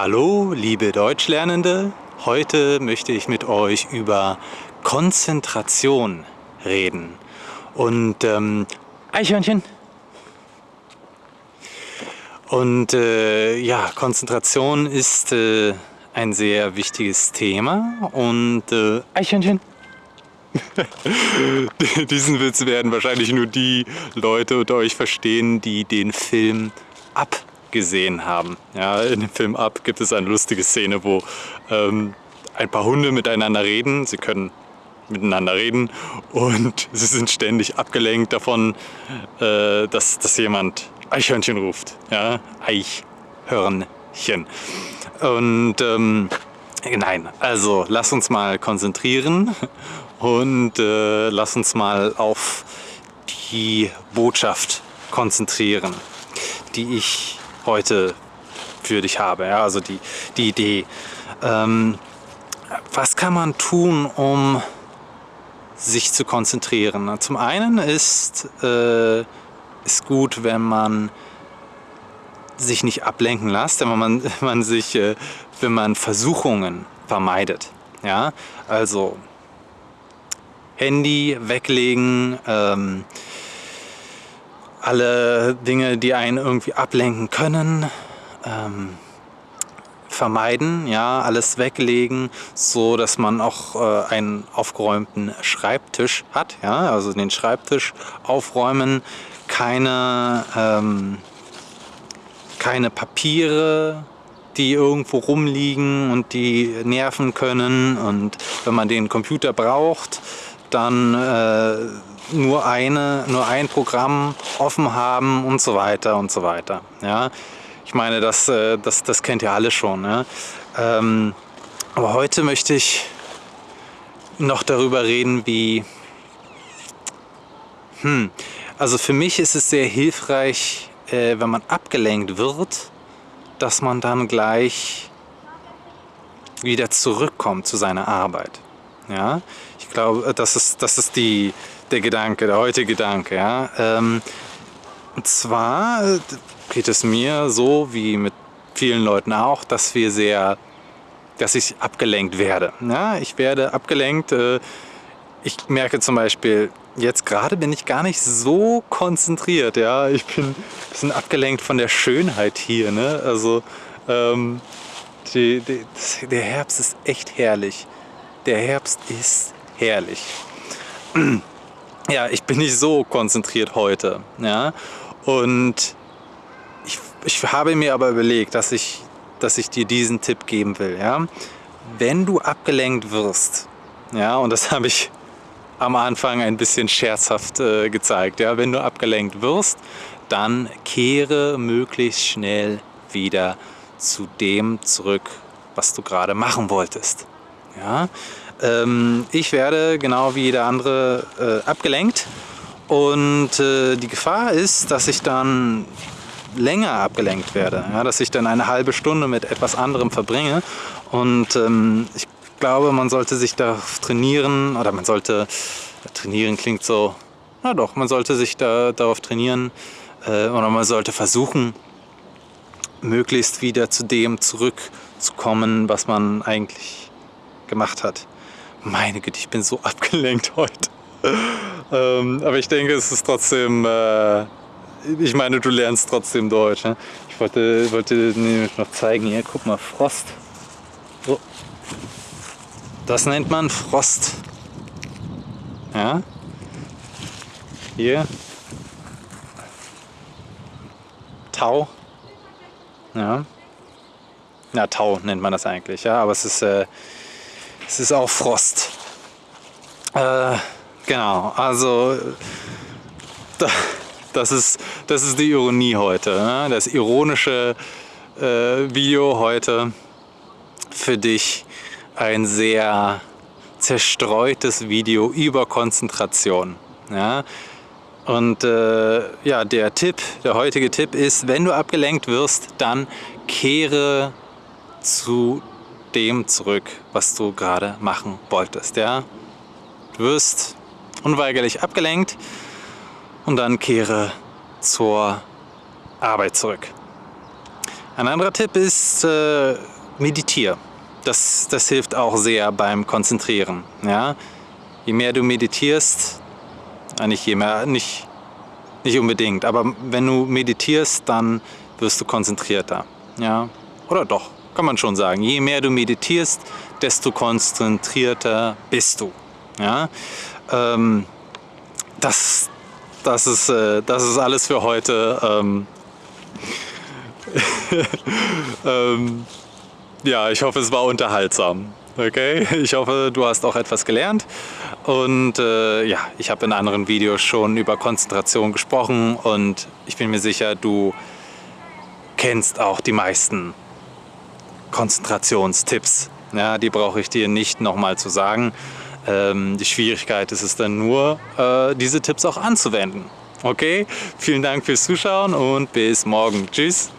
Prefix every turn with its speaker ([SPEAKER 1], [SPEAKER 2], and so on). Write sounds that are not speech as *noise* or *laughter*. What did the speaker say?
[SPEAKER 1] Hallo, liebe Deutschlernende. Heute möchte ich mit euch über Konzentration reden. Und ähm, Eichhörnchen. Und äh, ja, Konzentration ist äh, ein sehr wichtiges Thema. Und äh, Eichhörnchen. *laughs* Diesen Witz werden wahrscheinlich nur die Leute unter euch verstehen, die den Film ab gesehen haben. Ja, in dem Film Up gibt es eine lustige Szene, wo ähm, ein paar Hunde miteinander reden. Sie können miteinander reden und *laughs* sie sind ständig abgelenkt davon, äh, dass, dass jemand Eichhörnchen ruft. Ja, Eichhörnchen. Und ähm, nein, also lass uns mal konzentrieren und äh, lass uns mal auf die Botschaft konzentrieren, die ich heute für dich habe. Ja, also die, die Idee. Ähm, was kann man tun, um sich zu konzentrieren? Zum einen ist, äh, ist gut, wenn man sich nicht ablenken lässt, wenn man, *laughs* man sich, äh, wenn man Versuchungen vermeidet. Ja, also Handy weglegen, ähm, alle Dinge, die einen irgendwie ablenken können, ähm, vermeiden, ja, alles weglegen, so dass man auch äh, einen aufgeräumten Schreibtisch hat, ja, also den Schreibtisch aufräumen, keine, ähm, keine Papiere, die irgendwo rumliegen und die nerven können. Und wenn man den Computer braucht, dann äh, nur, eine, nur ein Programm offen haben und so weiter und so weiter. Ja? Ich meine, das, äh, das, das kennt ihr alle schon. Ja? Ähm, aber heute möchte ich noch darüber reden, wie... Hm, also für mich ist es sehr hilfreich, äh, wenn man abgelenkt wird, dass man dann gleich wieder zurückkommt zu seiner Arbeit. Ja? Ich glaube, das ist, das ist die, der Gedanke, der heutige Gedanke. Ja? Ähm, und zwar äh, geht es mir so wie mit vielen Leuten auch, dass wir sehr, dass ich abgelenkt werde. Ja? Ich werde abgelenkt. Äh, ich merke zum Beispiel, jetzt gerade bin ich gar nicht so konzentriert. Ja? Ich bin ein bisschen abgelenkt von der Schönheit hier. Ne? Also ähm, die, die, der Herbst ist echt herrlich. Der Herbst ist herrlich ja, ich bin nicht so konzentriert heute. Ja? Und ich, ich habe mir aber überlegt, dass ich, dass ich dir diesen Tipp geben will. Ja? Wenn du abgelenkt wirst, ja, und das *laughs* habe ich am Anfang ein bisschen scherzhaft äh, gezeigt, ja, wenn du abgelenkt wirst, dann kehre möglichst schnell wieder zu dem zurück, was du gerade machen wolltest. Ja? Ähm, ich werde genau wie jeder andere äh, abgelenkt und äh, die Gefahr ist, dass ich dann länger abgelenkt werde, ja, dass ich dann eine halbe Stunde mit etwas anderem verbringe und ähm, ich glaube, man sollte sich darauf trainieren oder man sollte, trainieren klingt so, na doch, man sollte sich da, darauf trainieren äh, oder man sollte versuchen, möglichst wieder zu dem zurückzukommen, was man eigentlich gemacht hat. Meine Güte, ich bin so *laughs* abgelenkt heute. ähm, aber ich denke, es ist trotzdem, äh, ich meine, du lernst trotzdem Deutsch. Ne? Ich wollte, wollte nämlich noch zeigen, hier, guck mal, Frost. So. Das nennt man Frost. Ja. Hier. Tau. Ja. Na, Tau nennt man das eigentlich, ja, aber es ist äh, es ist auch Frost. Äh, genau, also das ist, das ist die Ironie heute. Ne? Das ironische äh, Video heute für dich ein sehr zerstreutes Video über Konzentration. Ja? Und äh, ja, der Tipp, der heutige Tipp ist, wenn du abgelenkt wirst, dann kehre zu dem zurück, was du gerade machen wolltest. Ja? Du wirst unweigerlich abgelenkt und dann kehre zur Arbeit zurück. Ein anderer Tipp ist, äh, meditiere. Das, das hilft auch sehr beim Konzentrieren. Ja? Je mehr du meditierst, äh, nicht je mehr, nicht, nicht unbedingt, aber wenn du meditierst, dann wirst du konzentrierter. Ja? Oder doch, kann man schon sagen. Je mehr du meditierst, desto konzentrierter bist du. Ja? Ähm, das, das, ist, äh, das ist alles für heute. Ähm, *laughs* ähm, ja, ich hoffe, es war unterhaltsam. Okay, ich hoffe, du hast auch etwas gelernt. Und äh, ja, ich habe in anderen Videos schon über Konzentration gesprochen und ich bin mir sicher, du kennst auch die meisten Konzentrationstipps. Ja, die brauche ich dir nicht nochmal zu sagen. Ähm, die Schwierigkeit ist es dann nur, äh, diese Tipps auch anzuwenden. Okay, vielen Dank fürs Zuschauen und bis morgen. Tschüss.